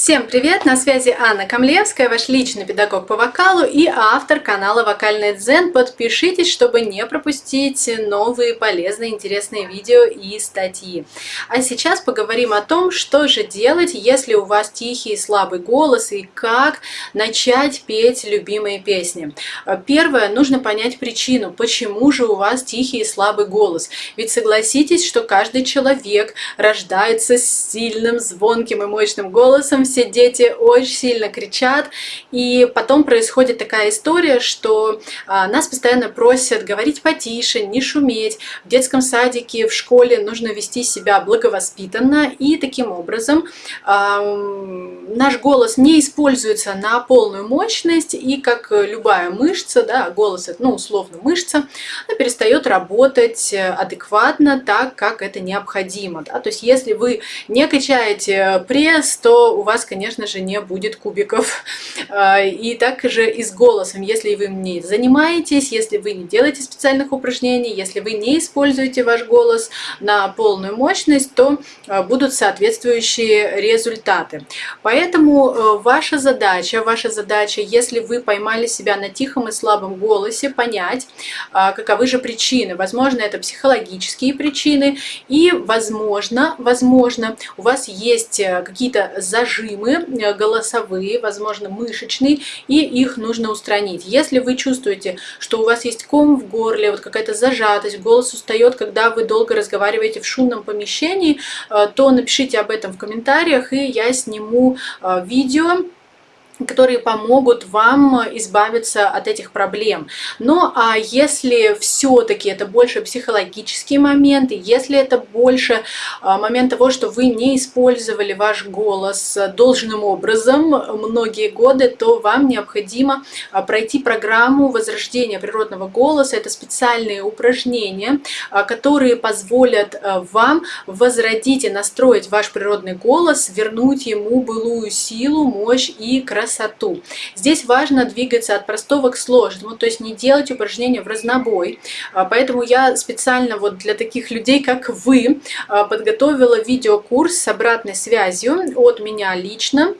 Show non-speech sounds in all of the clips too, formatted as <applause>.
Всем привет! На связи Анна Камлевская, ваш личный педагог по вокалу и автор канала Вокальный Дзен. Подпишитесь, чтобы не пропустить новые полезные, интересные видео и статьи. А сейчас поговорим о том, что же делать, если у вас тихий и слабый голос и как начать петь любимые песни. Первое, нужно понять причину, почему же у вас тихий и слабый голос. Ведь согласитесь, что каждый человек рождается с сильным, звонким и мощным голосом, все дети очень сильно кричат, и потом происходит такая история, что а, нас постоянно просят говорить потише, не шуметь. В детском садике, в школе нужно вести себя благовоспитанно, и таким образом наш голос не используется на полную мощность, и как любая мышца, да, голос это, ну, условно мышца, она перестает работать адекватно так, как это необходимо. Да? То есть если вы не качаете пресс, то у вас конечно же, не будет кубиков. <laughs> А, и также и с голосом, если вы не занимаетесь, если вы не делаете специальных упражнений, если вы не используете ваш голос на полную мощность, то а, будут соответствующие результаты. Поэтому э, ваша задача, ваша задача, если вы поймали себя на тихом и слабом голосе, понять, а, каковы же причины. Возможно, это психологические причины, и возможно, возможно, у вас есть э, какие-то зажимы, зажимы э, голосовые, возможно, мышечные, и их нужно устранить. Если вы чувствуете, что у вас есть ком в горле, вот какая-то зажатость, голос устает, когда вы долго разговариваете в шумном помещении, э, то напишите об этом в комментариях, и я сниму э, видео, которые помогут вам избавиться от этих проблем. Но а если все-таки это больше психологические моменты, если это больше а, момент того, что вы не использовали ваш голос должным образом многие годы, то вам необходимо а, пройти программу возрождения природного голоса. Это специальные упражнения, а, которые позволят вам возродить и настроить ваш природный голос, вернуть ему былую силу, мощь и красоту красоту. Здесь важно двигаться от простого к сложному, то есть не делать упражнения в разнобой. А, поэтому я специально вот для таких людей, как вы, а, подготовила видеокурс с обратной связью от меня лично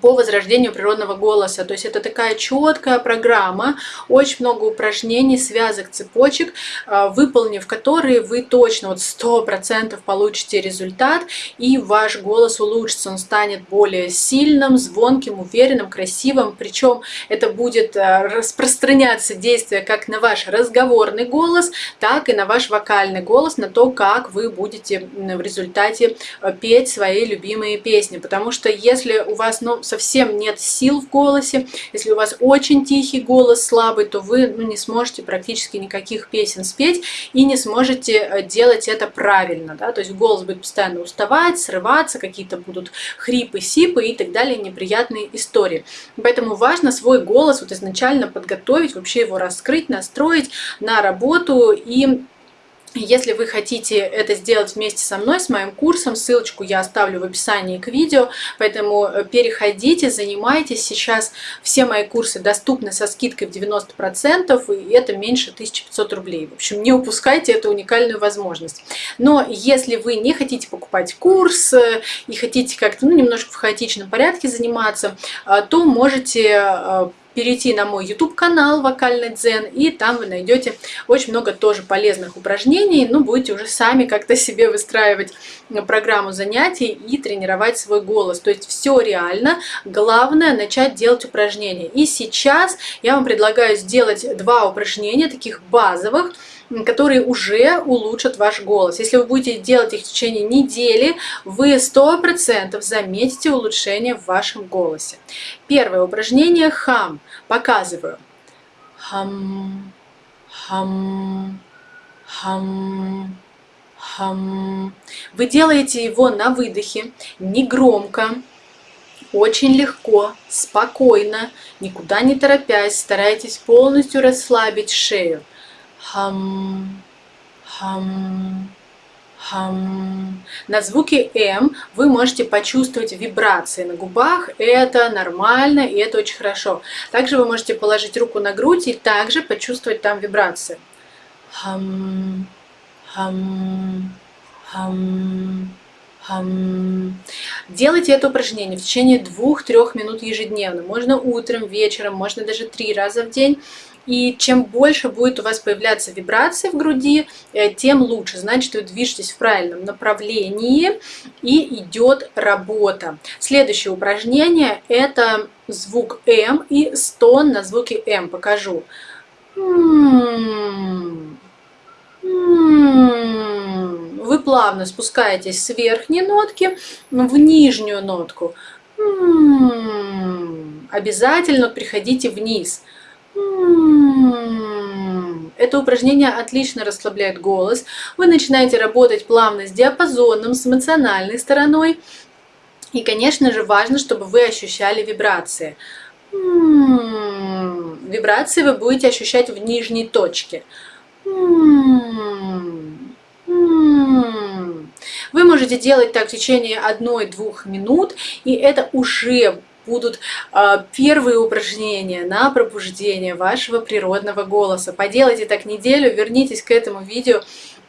по возрождению природного голоса. То есть это такая четкая программа, очень много упражнений, связок, цепочек, а, выполнив которые вы точно вот сто процентов получите результат, и ваш голос улучшится, он станет более сильным, звонким, уверенным, красивым. Причем это будет а, распространяться действие как на ваш разговорный голос, так и на ваш вокальный голос, на то, как вы будете в результате а, петь свои любимые песни. Потому что если у вас совсем нет сил в голосе, если у вас очень тихий голос, слабый, то вы ну, не сможете практически никаких песен спеть и не сможете э, делать это правильно. Да? То есть голос будет постоянно уставать, срываться, какие-то будут хрипы, сипы и так далее, неприятные истории. Поэтому важно свой голос вот изначально подготовить, вообще его раскрыть, настроить на работу и если вы хотите это сделать вместе со мной, с моим курсом, ссылочку я оставлю в описании к видео, поэтому э, переходите, занимайтесь. Сейчас все мои курсы доступны со скидкой в 90%, и это меньше 1500 рублей. В общем, не упускайте эту уникальную возможность. Но если вы не хотите покупать курс э, и хотите как-то ну, немножко в хаотичном порядке заниматься, э, то можете перейти на мой YouTube канал Вокальный Дзен, и там вы найдете очень много тоже полезных упражнений, ну, будете уже сами как-то себе выстраивать программу занятий и тренировать свой голос. То есть все реально, главное начать делать упражнения. И сейчас я вам предлагаю сделать два упражнения, таких базовых, которые уже улучшат ваш голос. Если вы будете делать их в течение недели, вы 100% заметите улучшение в вашем голосе. Первое упражнение хам. Показываю. Хам, хам, хам, хам. Вы делаете его на выдохе, не громко, очень легко, спокойно, никуда не торопясь, старайтесь полностью расслабить шею хам, хам, хам. На звуке М вы можете почувствовать вибрации на губах. Это нормально и это очень хорошо. Также вы можете положить руку на грудь и также почувствовать там вибрации. Хам, хам, хам, Делайте это упражнение в течение 2-3 минут ежедневно. Можно утром, вечером, можно даже 3 раза в день. И чем больше будет у вас появляться вибрации в груди, э, тем лучше. Значит, вы движетесь в правильном направлении и идет работа. Следующее упражнение – это звук М и стон на звуке М. Покажу. Вы плавно спускаетесь с верхней нотки в нижнюю нотку. Обязательно приходите вниз. Это упражнение отлично расслабляет голос. Вы начинаете работать плавно с диапазоном, с эмоциональной стороной. И, конечно же, важно, чтобы вы ощущали вибрации. Вибрации вы будете ощущать в нижней точке. Вы можете делать так в течение 1-2 минут, и это уже будут э, первые упражнения на пробуждение вашего природного голоса. Поделайте так неделю, вернитесь к этому видео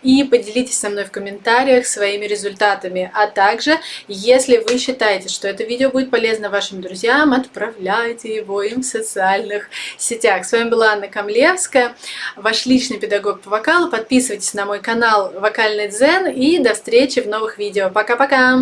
и поделитесь со мной в комментариях своими результатами. А также, если вы считаете, что это видео будет полезно вашим друзьям, отправляйте его им в социальных сетях. С вами была Анна Камлевская, ваш личный педагог по вокалу. Подписывайтесь на мой канал Вокальный Дзен и до встречи в новых видео. Пока-пока!